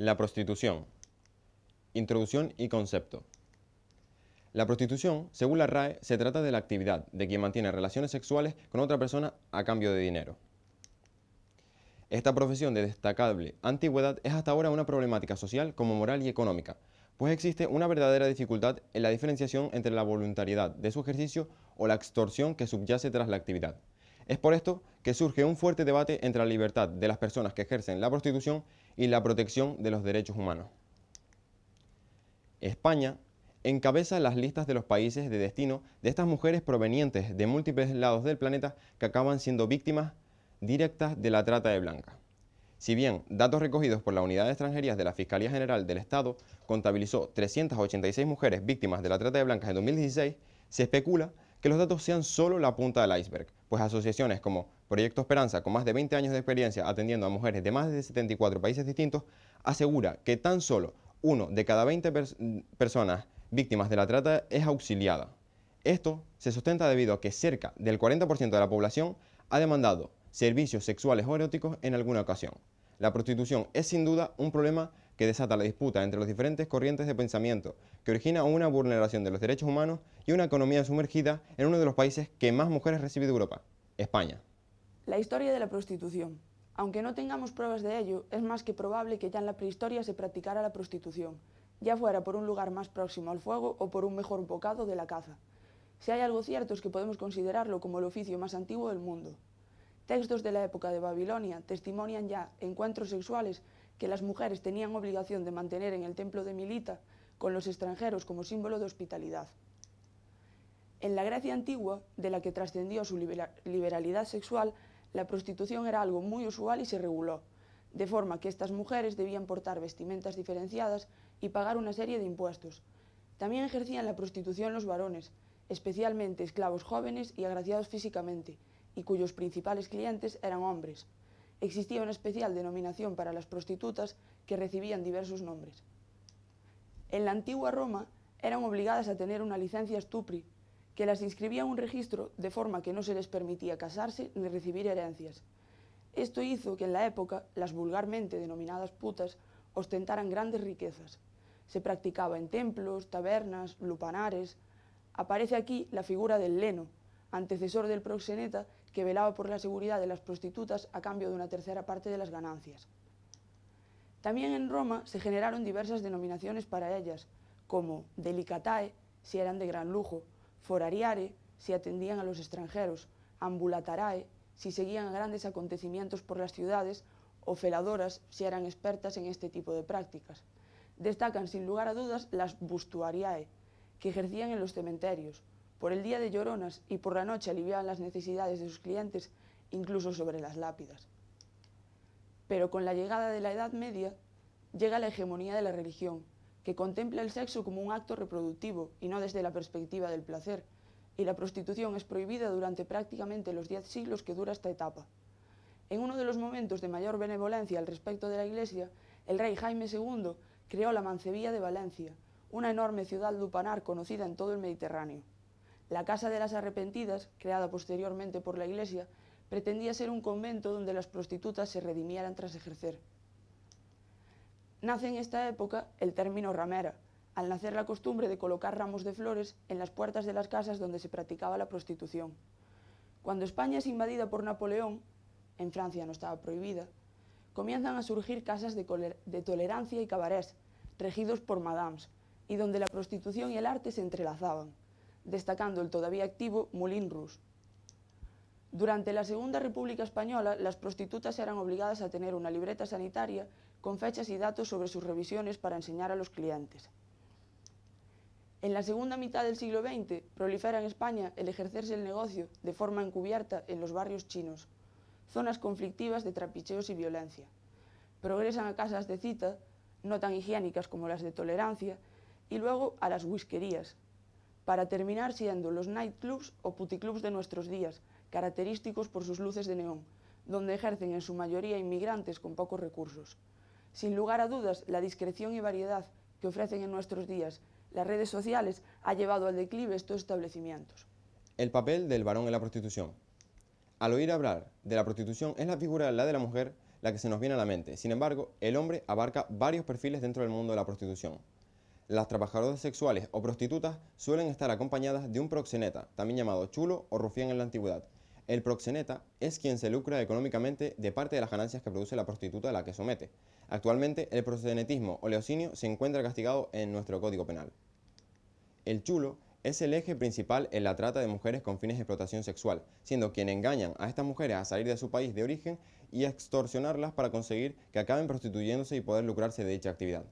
La prostitución. Introducción y concepto. La prostitución, según la RAE, se trata de la actividad de quien mantiene relaciones sexuales con otra persona a cambio de dinero. Esta profesión de destacable antigüedad es hasta ahora una problemática social como moral y económica, pues existe una verdadera dificultad en la diferenciación entre la voluntariedad de su ejercicio o la extorsión que subyace tras la actividad. Es por esto que surge un fuerte debate entre la libertad de las personas que ejercen la prostitución y la protección de los derechos humanos. España encabeza las listas de los países de destino de estas mujeres provenientes de múltiples lados del planeta que acaban siendo víctimas directas de la trata de blancas. Si bien datos recogidos por la Unidad de Extranjerías de la Fiscalía General del Estado contabilizó 386 mujeres víctimas de la trata de blancas en 2016, se especula que los datos sean solo la punta del iceberg, pues asociaciones como Proyecto Esperanza, con más de 20 años de experiencia atendiendo a mujeres de más de 74 países distintos, asegura que tan solo uno de cada 20 personas víctimas de la trata es auxiliada. Esto se sustenta debido a que cerca del 40% de la población ha demandado servicios sexuales o eróticos en alguna ocasión. La prostitución es sin duda un problema que desata la disputa entre las diferentes corrientes de pensamiento, que origina una vulneración de los derechos humanos y una economía sumergida en uno de los países que más mujeres recibe de Europa, España. La historia de la prostitución. Aunque no tengamos pruebas de ello, es más que probable que ya en la prehistoria se practicara la prostitución, ya fuera por un lugar más próximo al fuego o por un mejor bocado de la caza. Si hay algo cierto es que podemos considerarlo como el oficio más antiguo del mundo. Textos de la época de Babilonia testimonian ya encuentros sexuales que las mujeres tenían obligación de mantener en el templo de Milita con los extranjeros como símbolo de hospitalidad. En la Grecia antigua, de la que trascendió su liberalidad sexual, la prostitución era algo muy usual y se reguló, de forma que estas mujeres debían portar vestimentas diferenciadas y pagar una serie de impuestos. También ejercían la prostitución los varones, especialmente esclavos jóvenes y agraciados físicamente, y cuyos principales clientes eran hombres existía una especial denominación para las prostitutas que recibían diversos nombres. En la antigua Roma eran obligadas a tener una licencia stupri, que las inscribía en un registro de forma que no se les permitía casarse ni recibir herencias. Esto hizo que en la época las vulgarmente denominadas putas ostentaran grandes riquezas. Se practicaba en templos, tabernas, lupanares. Aparece aquí la figura del leno, antecesor del proxeneta que velaba por la seguridad de las prostitutas a cambio de una tercera parte de las ganancias. También en Roma se generaron diversas denominaciones para ellas, como delicatae, si eran de gran lujo, forariare, si atendían a los extranjeros, ambulatarae, si seguían grandes acontecimientos por las ciudades, o feladoras, si eran expertas en este tipo de prácticas. Destacan sin lugar a dudas las bustuariae, que ejercían en los cementerios, por el día de lloronas y por la noche aliviaban las necesidades de sus clientes, incluso sobre las lápidas. Pero con la llegada de la Edad Media llega la hegemonía de la religión, que contempla el sexo como un acto reproductivo y no desde la perspectiva del placer, y la prostitución es prohibida durante prácticamente los diez siglos que dura esta etapa. En uno de los momentos de mayor benevolencia al respecto de la Iglesia, el rey Jaime II creó la Mancebía de Valencia, una enorme ciudad lupanar conocida en todo el Mediterráneo. La Casa de las Arrepentidas, creada posteriormente por la Iglesia, pretendía ser un convento donde las prostitutas se redimieran tras ejercer. Nace en esta época el término ramera, al nacer la costumbre de colocar ramos de flores en las puertas de las casas donde se practicaba la prostitución. Cuando España es invadida por Napoleón, en Francia no estaba prohibida, comienzan a surgir casas de, de tolerancia y cabarets, regidos por madames, y donde la prostitución y el arte se entrelazaban destacando el todavía activo Moulin Rouge. Durante la Segunda República Española, las prostitutas eran obligadas a tener una libreta sanitaria con fechas y datos sobre sus revisiones para enseñar a los clientes. En la segunda mitad del siglo XX prolifera en España el ejercerse el negocio de forma encubierta en los barrios chinos, zonas conflictivas de trapicheos y violencia. Progresan a casas de cita, no tan higiénicas como las de tolerancia, y luego a las whiskerías, para terminar siendo los nightclubs o puticlubs de nuestros días, característicos por sus luces de neón, donde ejercen en su mayoría inmigrantes con pocos recursos. Sin lugar a dudas, la discreción y variedad que ofrecen en nuestros días las redes sociales ha llevado al declive estos establecimientos. El papel del varón en la prostitución. Al oír hablar de la prostitución es la figura la de la mujer la que se nos viene a la mente. Sin embargo, el hombre abarca varios perfiles dentro del mundo de la prostitución. Las trabajadoras sexuales o prostitutas suelen estar acompañadas de un proxeneta, también llamado chulo o rufián en la antigüedad. El proxeneta es quien se lucra económicamente de parte de las ganancias que produce la prostituta a la que somete. Actualmente, el proxenetismo o leocinio se encuentra castigado en nuestro Código Penal. El chulo es el eje principal en la trata de mujeres con fines de explotación sexual, siendo quien engañan a estas mujeres a salir de su país de origen y extorsionarlas para conseguir que acaben prostituyéndose y poder lucrarse de dicha actividad.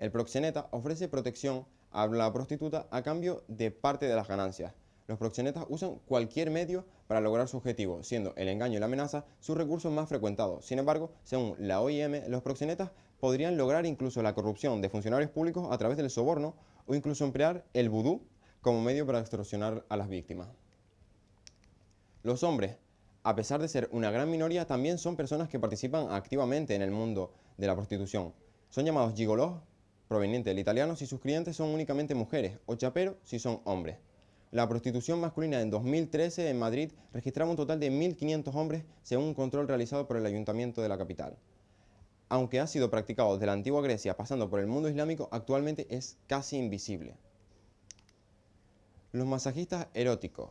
El proxeneta ofrece protección a la prostituta a cambio de parte de las ganancias. Los proxenetas usan cualquier medio para lograr su objetivo, siendo el engaño y la amenaza sus recursos más frecuentados. Sin embargo, según la OIM, los proxenetas podrían lograr incluso la corrupción de funcionarios públicos a través del soborno o incluso emplear el vudú como medio para extorsionar a las víctimas. Los hombres, a pesar de ser una gran minoría, también son personas que participan activamente en el mundo de la prostitución. Son llamados gigolos, provenientes del italiano, si sus clientes son únicamente mujeres, o chaperos si son hombres. La prostitución masculina en 2013 en Madrid registraba un total de 1.500 hombres según un control realizado por el ayuntamiento de la capital. Aunque ha sido practicado desde la antigua Grecia pasando por el mundo islámico, actualmente es casi invisible. Los masajistas eróticos,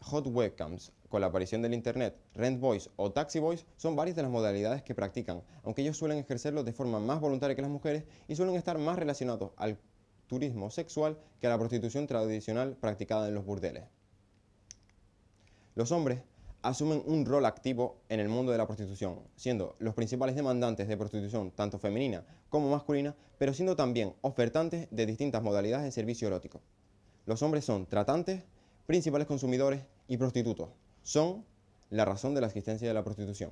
hot webcams, con la aparición del Internet, rent boys o taxi boys son varias de las modalidades que practican, aunque ellos suelen ejercerlo de forma más voluntaria que las mujeres y suelen estar más relacionados al turismo sexual que a la prostitución tradicional practicada en los burdeles. Los hombres asumen un rol activo en el mundo de la prostitución, siendo los principales demandantes de prostitución tanto femenina como masculina, pero siendo también ofertantes de distintas modalidades de servicio erótico. Los hombres son tratantes, principales consumidores y prostitutos. Son la razón de la existencia de la prostitución.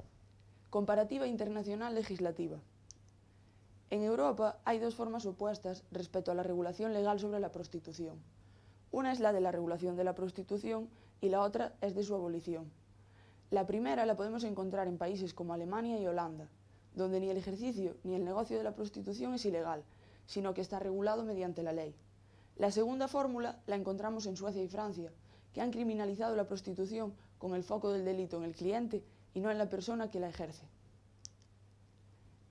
Comparativa internacional legislativa. En Europa hay dos formas opuestas respecto a la regulación legal sobre la prostitución. Una es la de la regulación de la prostitución y la otra es de su abolición. La primera la podemos encontrar en países como Alemania y Holanda, donde ni el ejercicio ni el negocio de la prostitución es ilegal, sino que está regulado mediante la ley. La segunda fórmula la encontramos en Suecia y Francia, que han criminalizado la prostitución con el foco del delito en el cliente y no en la persona que la ejerce.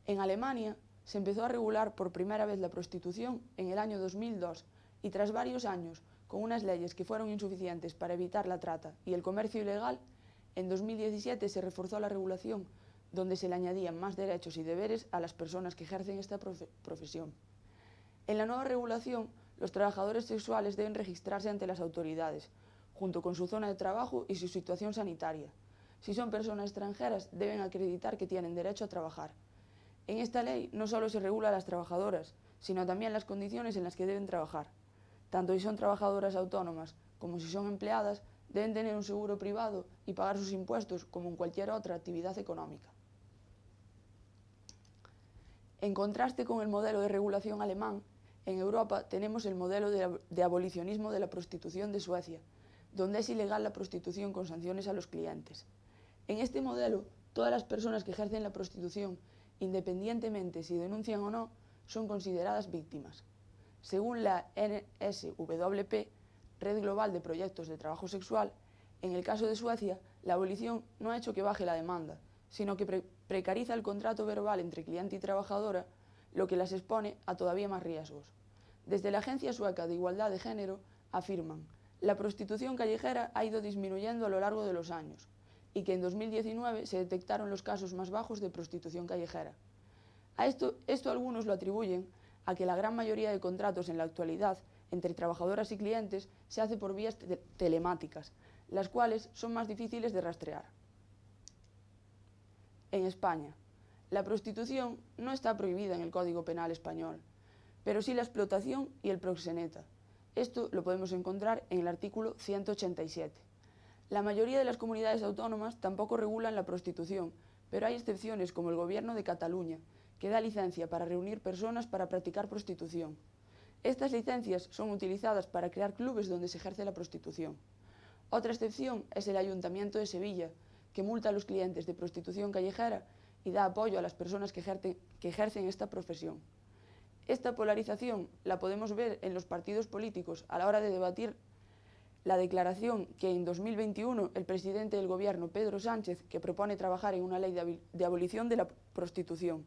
En Alemania se empezó a regular por primera vez la prostitución en el año 2002 y tras varios años, con unas leyes que fueron insuficientes para evitar la trata y el comercio ilegal, en 2017 se reforzó la regulación donde se le añadían más derechos y deberes a las personas que ejercen esta profesión. En la nueva regulación los trabajadores sexuales deben registrarse ante las autoridades, junto con su zona de trabajo y su situación sanitaria. Si son personas extranjeras, deben acreditar que tienen derecho a trabajar. En esta ley no solo se regula a las trabajadoras, sino también las condiciones en las que deben trabajar. Tanto si son trabajadoras autónomas como si son empleadas, deben tener un seguro privado y pagar sus impuestos como en cualquier otra actividad económica. En contraste con el modelo de regulación alemán, en Europa tenemos el modelo de, abolicionismo de la prostitución de Suecia, donde es ilegal la prostitución con sanciones a los clientes. En este modelo, todas las personas que ejercen la prostitución, independientemente si denuncian o no, son consideradas víctimas. Según la NSWP, Red Global de Proyectos de Trabajo Sexual, en el caso de Suecia, la abolición no ha hecho que baje la demanda, sino que precariza el contrato verbal entre cliente y trabajadora, lo que las expone a todavía más riesgos. Desde la Agencia Sueca de Igualdad de Género afirman, la prostitución callejera ha ido disminuyendo a lo largo de los años y que en 2019 se detectaron los casos más bajos de prostitución callejera. A esto, algunos lo atribuyen a que la gran mayoría de contratos en la actualidad entre trabajadoras y clientes se hace por vías telemáticas, las cuales son más difíciles de rastrear. En España, la prostitución no está prohibida en el Código Penal español, pero sí la explotación y el proxeneta. Esto lo podemos encontrar en el artículo 187. La mayoría de las comunidades autónomas tampoco regulan la prostitución, pero hay excepciones como el Gobierno de Cataluña, que da licencia para reunir personas para practicar prostitución. Estas licencias son utilizadas para crear clubes donde se ejerce la prostitución. Otra excepción es el Ayuntamiento de Sevilla, que multa a los clientes de prostitución callejera y da apoyo a las personas que ejercen, que ejercen esta profesión. Esta polarización la podemos ver en los partidos políticos a la hora de debatir la declaración que en 2021 el presidente del gobierno, Pedro Sánchez, que propone trabajar en una ley de abolición de la prostitución.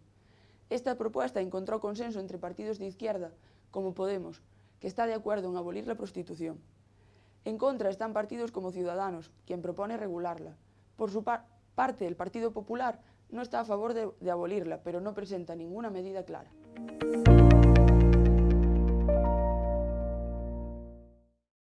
Esta propuesta encontró consenso entre partidos de izquierda, como Podemos, que está de acuerdo en abolir la prostitución. En contra están partidos como Ciudadanos, quien propone regularla. Por su parte, el Partido Popular no está a favor de, abolirla, pero no presenta ninguna medida clara.